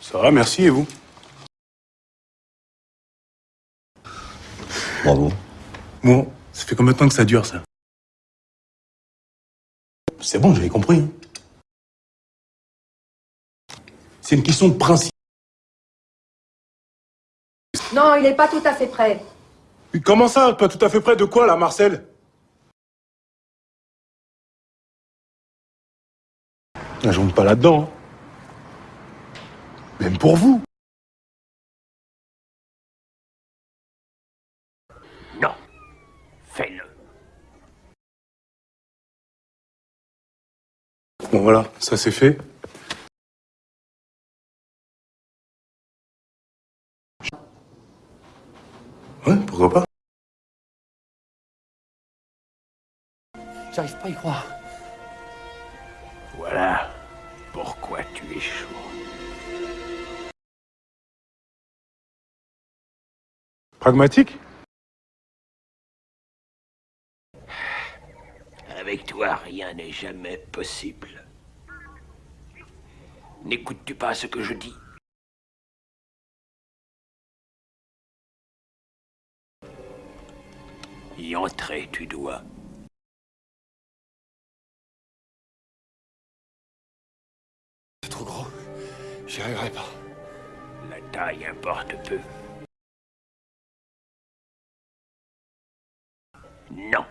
Ça va, merci, et vous Bravo. Bon, ça fait combien de temps que ça dure, ça C'est bon, j'avais compris. C'est une question de principe. Non, il n'est pas tout à fait prêt. Comment ça Pas tout à fait près de quoi, là, Marcel? Je rentre pas là-dedans. hein. Même pour vous. Non. Fais-le. Bon, voilà, ça c'est fait. Ouais, pourquoi pas J'arrive pas à y croire. Voilà pourquoi tu es chaud. Pragmatique Avec toi, rien n'est jamais possible. N'écoutes-tu pas ce que je dis? Y entrer, tu dois. C'est trop gros. J'y arriverai pas. La taille importe peu. Non,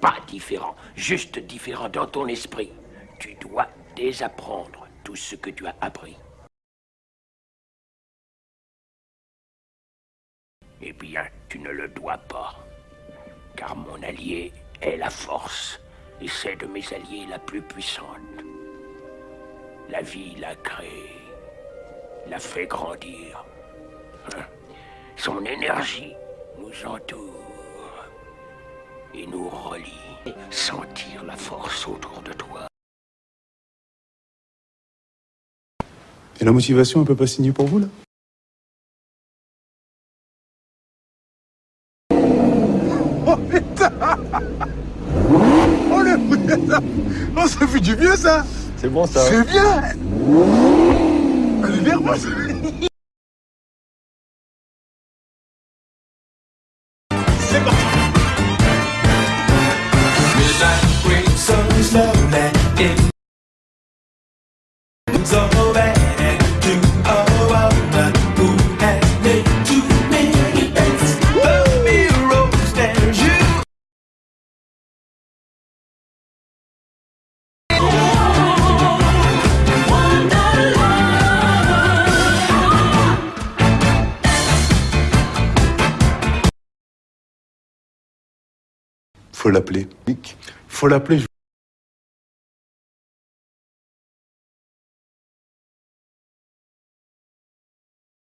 pas différent, juste différent dans ton esprit. Tu dois désapprendre tout ce que tu as appris. Eh bien, tu ne le dois pas, car mon allié est la force, et c'est de mes alliés la plus puissante. La vie l'a créé, l'a fait grandir. Hein? Son énergie nous entoure et nous relie. Sentir la force autour de toi. Et la motivation, elle peut pas signer pour vous, là? Oh putain Oh le putain Oh ça fait du bien ça C'est bon ça. C'est bien Elle est nerveuse C'est parti Faut l'appeler. Faut l'appeler.